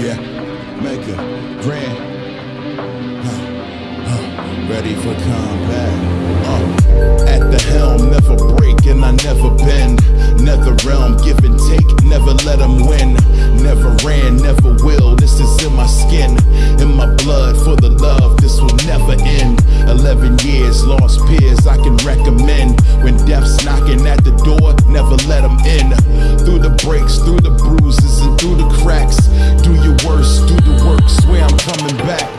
Yeah, make a grand. Huh. Huh. Ready for combat. At the helm, never break and I never bend. Never realm, give and take, never let them win. Never ran, never will, this is in my skin. In my blood, for the love, this will never end. 11 years, lost peers, I can recommend. When death's knocking at the door, never let them in. Through the breaks, through the bruises, and through the cracks. Do your worst, do the work, swear I'm coming back.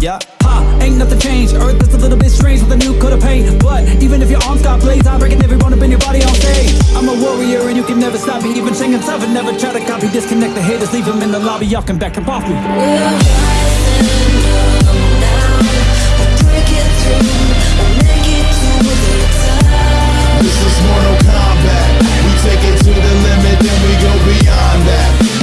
Yeah. Ha, ain't nothing changed. Earth is a little bit strange with a new coat of paint. But even if your arms got blades, I'm breaking every bone up in your body on stage. I'm a warrior and you can never stop me. Even Shang and never try to copy. Disconnect the haters, leave them in the lobby. Y'all can back up off me. This is Mortal Kombat. We take it to the limit, then we go beyond that.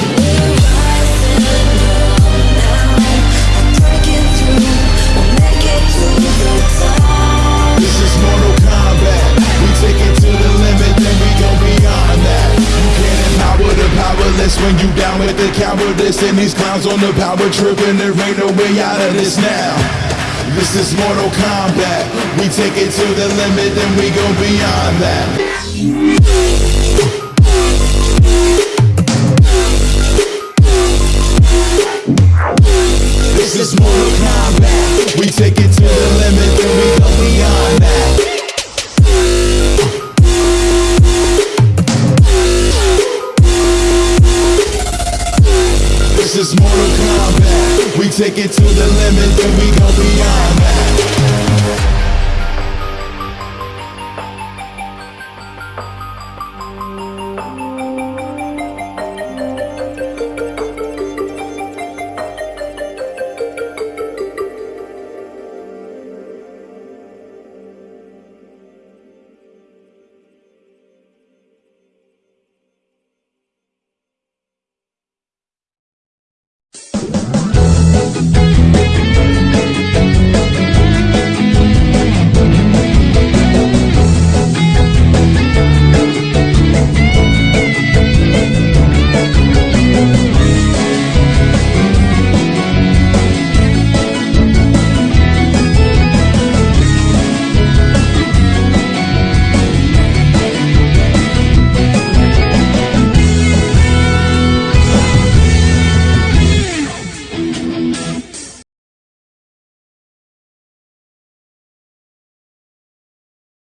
When you down with the cowardice. And these clowns on the power trip, and there ain't no way out of this now. This is Mortal Kombat. We take it to the limit, then we go beyond that. This is Mortal Kombat. We take it to the limit, then we go beyond that.